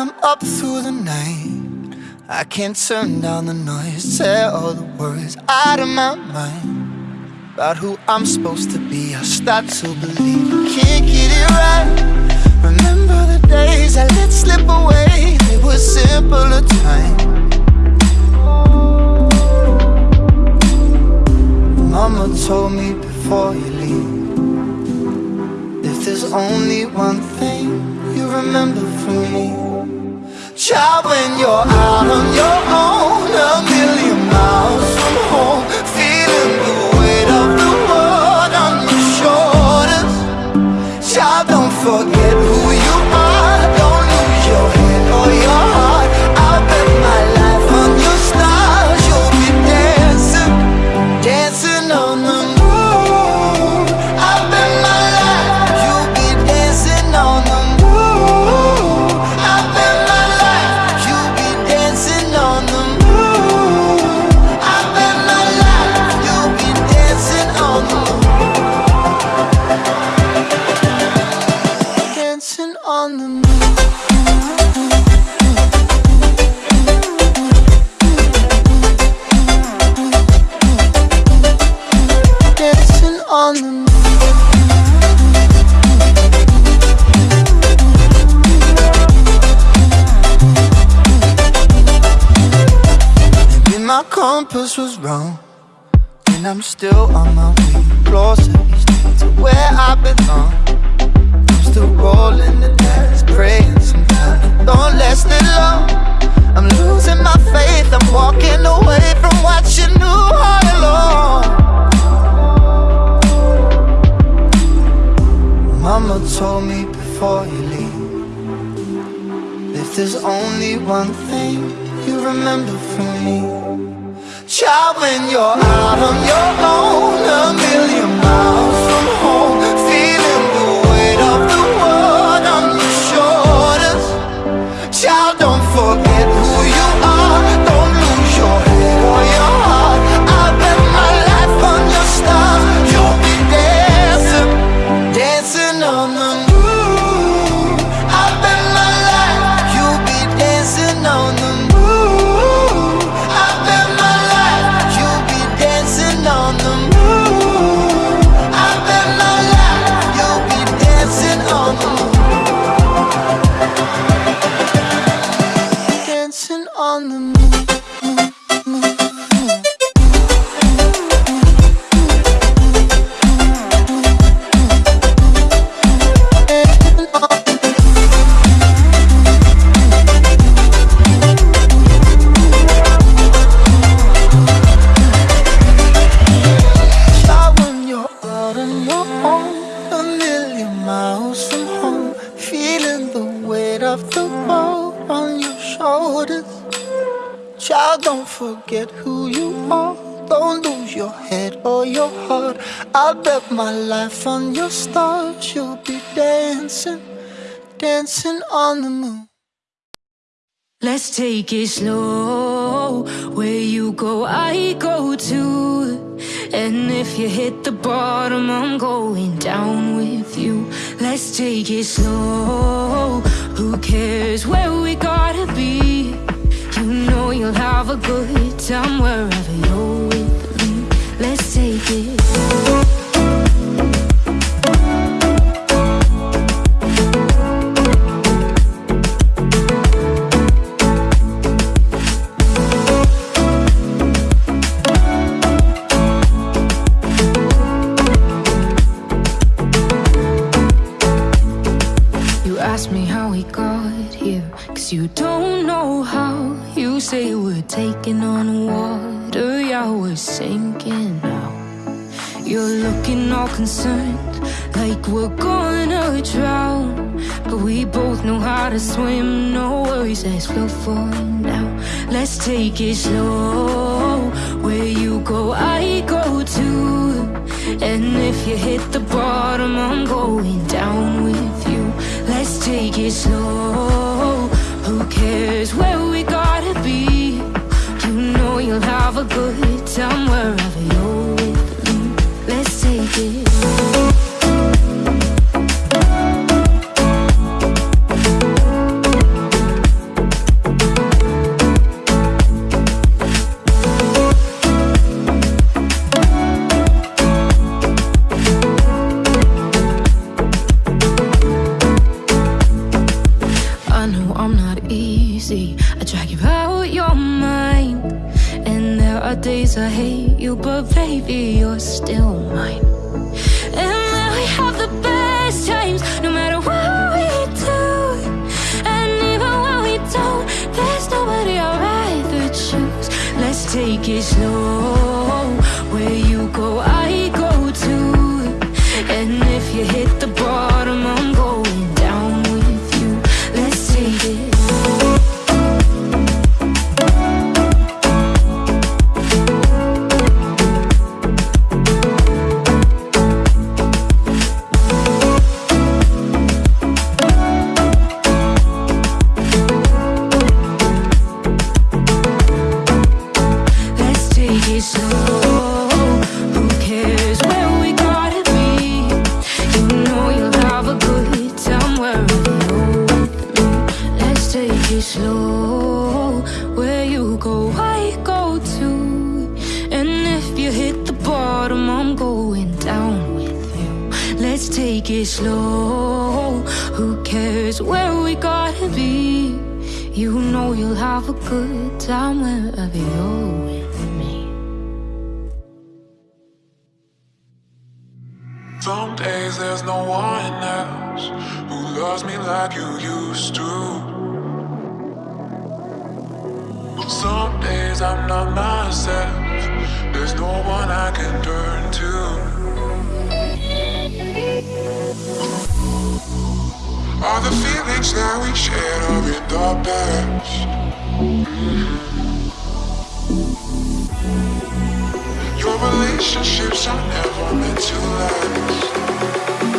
I'm up through the night. I can't turn down the noise, tear all the words out of my mind. About who I'm supposed to be, I start to believe I can't get it right. Remember the days I let slip away, they were simpler times. Mama told me before you leave If there's only one thing remember from me. Child, when you're out on your own A million miles compass was wrong, and I'm still on my way day to where I belong. I'm still rolling the dice, praying sometimes don't last it long. I'm losing my faith, I'm walking away from what you knew all along. Mama told me before you leave If there's only one thing you remember from me Child, when you're out on your own A million miles forget who you are. Don't lose your head or your heart. I bet my life on your stars. You'll be dancing, dancing on the moon. Let's take it slow. Where you go, I go too. And if you hit the bottom, I'm going down with you. Let's take it slow. Who cares where we gotta be? Know you'll have a good time wherever you're with me. Let's take it. You ask me how we got here, cause you don't know how. Say we're taking on water, yeah, we're sinking now. You're looking all concerned, like we're gonna drown. But we both know how to swim, no worries, let's float for now. Let's take it slow. Where you go, I go too. And if you hit the bottom, I'm going down with you. Let's take it slow. Who cares where we you'll have a good time wherever I hate you, but baby, you're still mine. And then we have the best times, no matter what we do. And even when we don't, there's nobody I'd rather choose. Let's take it slow. Take it slow. Who cares where we gotta be? You know you'll have a good time wherever you're with me. Some days there's no one else who loves me like you used to. Some days I'm not myself. There's no one All the feelings that we shared are in the past. Your relationships are never meant to last.